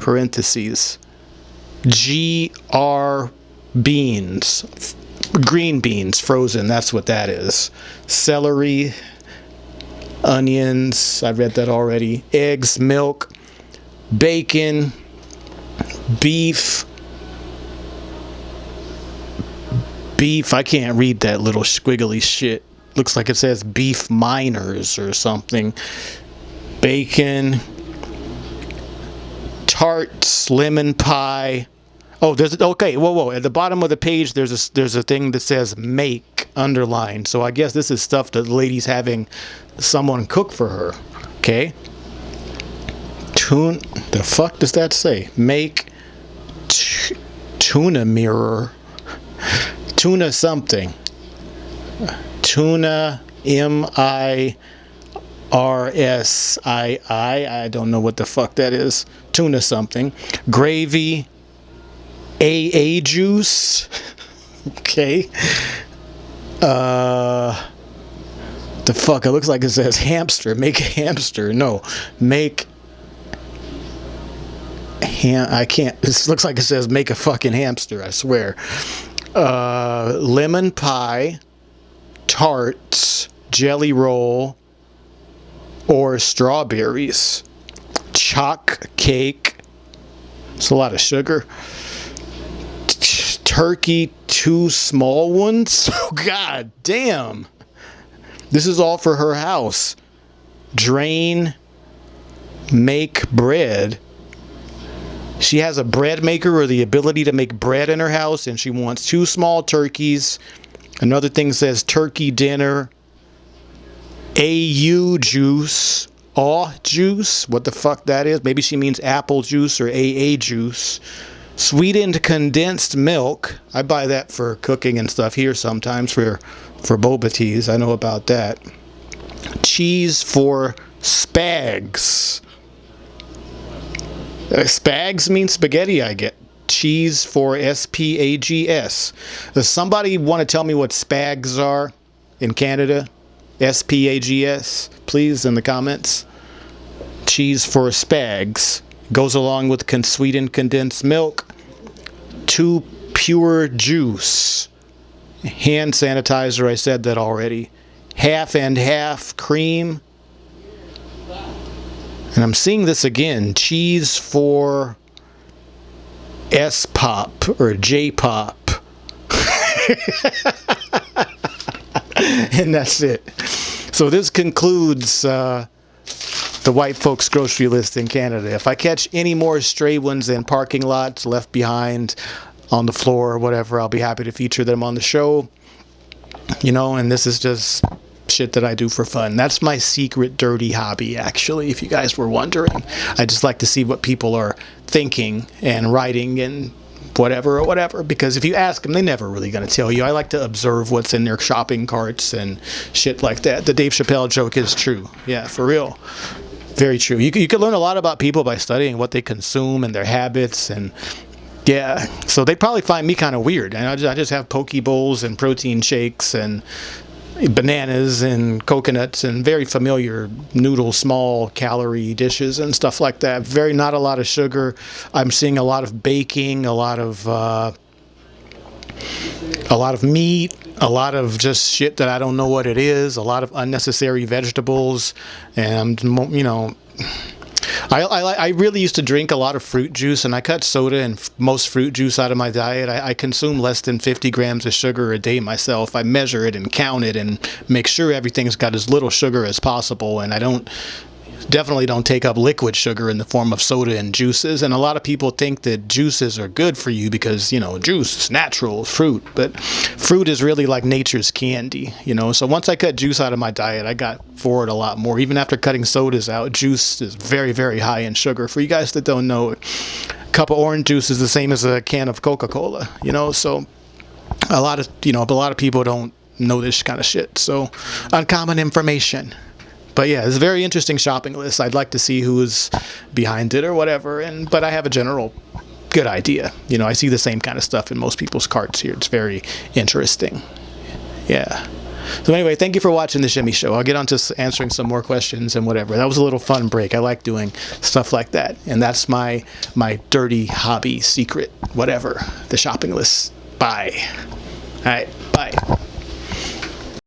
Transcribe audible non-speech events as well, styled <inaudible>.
parentheses GR beans green beans frozen that's what that is. Celery onions i read that already. Eggs milk bacon beef. Beef i can't read that little squiggly shit. Looks like it says beef miners or something. Bacon tarts lemon pie Oh, there's okay. Whoa, whoa. At the bottom of the page, there's a there's a thing that says "make" underlined. So I guess this is stuff that the lady's having someone cook for her. Okay. Tune. The fuck does that say? Make tuna mirror. Tuna something. Tuna M I R S I I. I don't know what the fuck that is. Tuna something. Gravy AA juice. <laughs> okay. Uh, the fuck? It looks like it says hamster. Make a hamster. No, make. Ham. I can't. This looks like it says make a fucking hamster. I swear. Uh, lemon pie, tarts, jelly roll, or strawberries, chalk cake. It's a lot of sugar turkey, two small ones. <laughs> Oh, God damn. This is all for her house. Drain, make bread. She has a bread maker or the ability to make bread in her house, and she wants two small turkeys. Another thing says turkey dinner, AU juice, aw juice. What the fuck that is? Maybe she means apple juice or AA juice. Sweetened condensed milk. I buy that for cooking and stuff here sometimes for for boba teas. I know about that. Cheese for spags. Uh, spags means spaghetti, I get. Cheese for S P A G S. Does somebody want to tell me what spags are in Canada? S P A G S, please, in the comments. Cheese for spags goes along with sweetened condensed milk two pure juice. Hand sanitizer, I said that already. Half and half cream. And I'm seeing this again. Cheese for S pop or J pop. <laughs> and that's it. So this concludes uh, the white folks grocery list in Canada. If I catch any more stray ones in parking lots left behind on the floor or whatever, I'll be happy to feature them on the show. You know, and this is just shit that I do for fun. That's my secret dirty hobby, actually, if you guys were wondering. I just like to see what people are thinking and writing and whatever or whatever because if you ask them they're never really going to tell you i like to observe what's in their shopping carts and shit like that the dave chappelle joke is true yeah for real very true. You, you could learn a lot about people by studying what they consume and their habits and yeah. So they'd probably find me kind of weird. And I just, I just have poke bowls and protein shakes and bananas and coconuts and very familiar noodle small calorie dishes and stuff like that very not a lot of sugar i'm seeing a lot of baking a lot of uh, a lot of meat a lot of just shit that I don't know what it is, a lot of unnecessary vegetables, and you know. I, I, I really used to drink a lot of fruit juice and I cut soda and most fruit juice out of my diet. I, I consume less than 50 grams of sugar a day myself. I measure it and count it and make sure everything's got as little sugar as possible. And I don't definitely don't take up liquid sugar in the form of soda and juices. And a lot of people think that juices are good for you because, you know, juice is natural, fruit. But fruit is really like nature's candy, you know. So once I cut juice out of my diet, I got forward a lot more. Even after cutting sodas out, juice is very, very high in sugar. For you guys that don't know, a cup of orange juice is the same as a can of Coca Cola, you know. So a lot of, you know, a lot of people don't know this kind of shit. So uncommon information but yeah, it's a very interesting shopping list. I'd like to see who's behind it or whatever. And but I have a general good idea. You know, I see the same kind of stuff in most people's carts here. It's very interesting. Yeah. So anyway, thank you for watching the Shimmy Show. I'll get on to answering some more questions and whatever. That was a little fun break. I like doing stuff like that, and that's my my dirty hobby secret, whatever. The shopping list. Bye. All right. Bye.